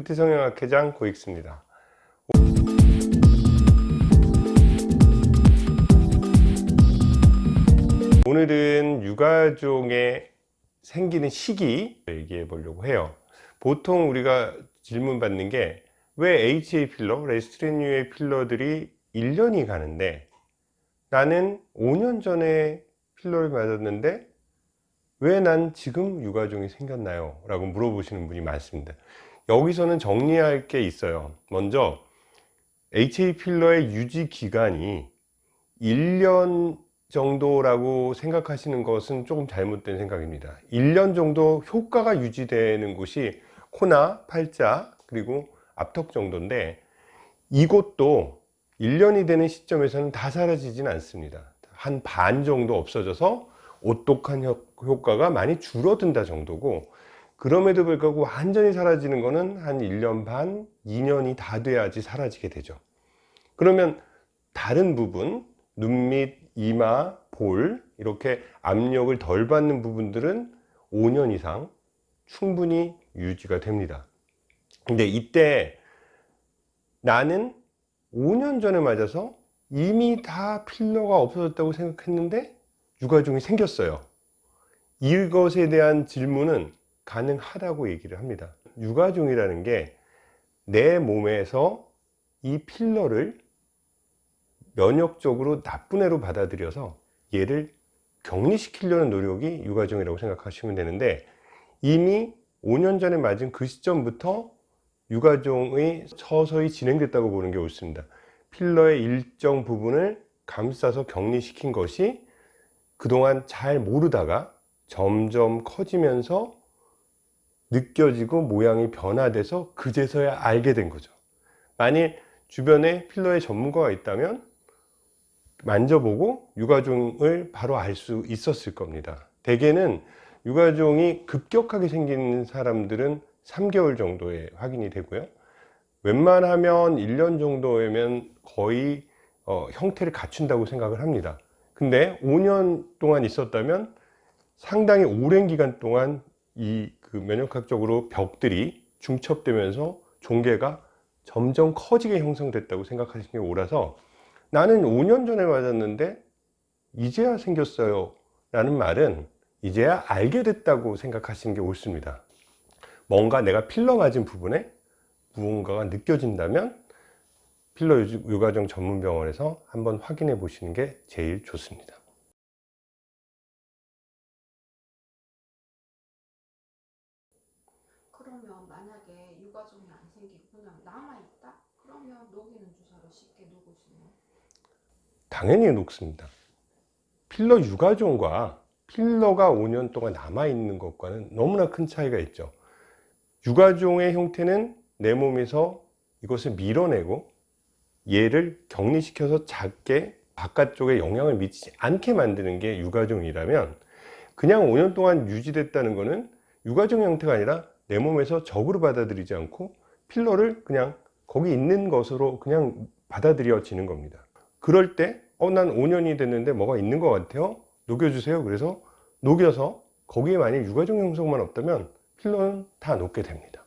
구티성형학회장 고익수입니다. 오늘은 육아종에 생기는 시기 얘기해 보려고 해요. 보통 우리가 질문 받는 게 왜 HA 필러, 레스트리뉴의 필러들이 1년이 가는데 나는 5년 전에 필러를 맞았는데 왜 난 지금 육아종이 생겼나요? 라고 물어보시는 분이 많습니다. 여기서는 정리할 게 있어요. 먼저 HA 필러의 유지 기간이 1년 정도라고 생각하시는 것은 조금 잘못된 생각입니다. 1년 정도 효과가 유지되는 곳이 코나 팔자 그리고 앞턱 정도인데 이곳도 1년이 되는 시점에서는 다 사라지진 않습니다. 한 반 정도 없어져서 오똑한 효과가 많이 줄어든다 정도고 그럼에도 불구하고 완전히 사라지는 것은 한 1년 반, 2년이 다 돼야지 사라지게 되죠. 그러면 다른 부분, 눈 밑, 이마, 볼 이렇게 압력을 덜 받는 부분들은 5년 이상 충분히 유지가 됩니다. 근데 이때 나는 5년 전에 맞아서 이미 다 필러가 없어졌다고 생각했는데 육아종이 생겼어요. 이것에 대한 질문은 가능하다고 얘기를 합니다. 육아종이라는 게 내 몸에서 이 필러를 면역적으로 나쁜 애로 받아들여서 얘를 격리시키려는 노력이 육아종이라고 생각하시면 되는데 이미 5년 전에 맞은 그 시점부터 육아종이 서서히 진행됐다고 보는 게 옳습니다. 필러의 일정 부분을 감싸서 격리시킨 것이 그동안 잘 모르다가 점점 커지면서 느껴지고 모양이 변화돼서 그제서야 알게 된 거죠. 만일 주변에 필러의 전문가가 있다면 만져보고 육아종을 바로 알 수 있었을 겁니다. 대개는 육아종이 급격하게 생기는 사람들은 3개월 정도에 확인이 되고요. 웬만하면 1년 정도면 거의 어, 형태를 갖춘다고 생각을 합니다. 근데 5년 동안 있었다면 상당히 오랜 기간 동안 이 그 면역학적으로 벽들이 중첩되면서 종괴가 점점 커지게 형성됐다고 생각하시는 게 옳아서 나는 5년 전에 맞았는데 이제야 생겼어요 라는 말은 이제야 알게 됐다고 생각하시는 게 옳습니다. 뭔가 내가 필러 맞은 부분에 무언가가 느껴진다면 필러 요가정 전문병원에서 한번 확인해 보시는 게 제일 좋습니다 그러면 만약에 육아종이 안 생기고 그냥 남아있다? 그러면 녹이는 주사로 쉽게 녹을 수 있나요? 당연히 녹습니다 필러 육아종과 필러가 5년 동안 남아있는 것과는 너무나 큰 차이가 있죠 육아종의 형태는 내 몸에서 이것을 밀어내고 얘를 격리시켜서 작게 바깥쪽에 영향을 미치지 않게 만드는 게 육아종이라면 그냥 5년 동안 유지됐다는 것은 육아종 형태가 아니라 내 몸에서 적으로 받아들이지 않고 필러를 그냥 거기 있는 것으로 그냥 받아들여지는 겁니다. 그럴 때 어, 난 5년이 됐는데 뭐가 있는 것 같아요? 녹여주세요. 그래서 녹여서 거기에 만약 육아종 형성만 없다면 필러는 다 녹게 됩니다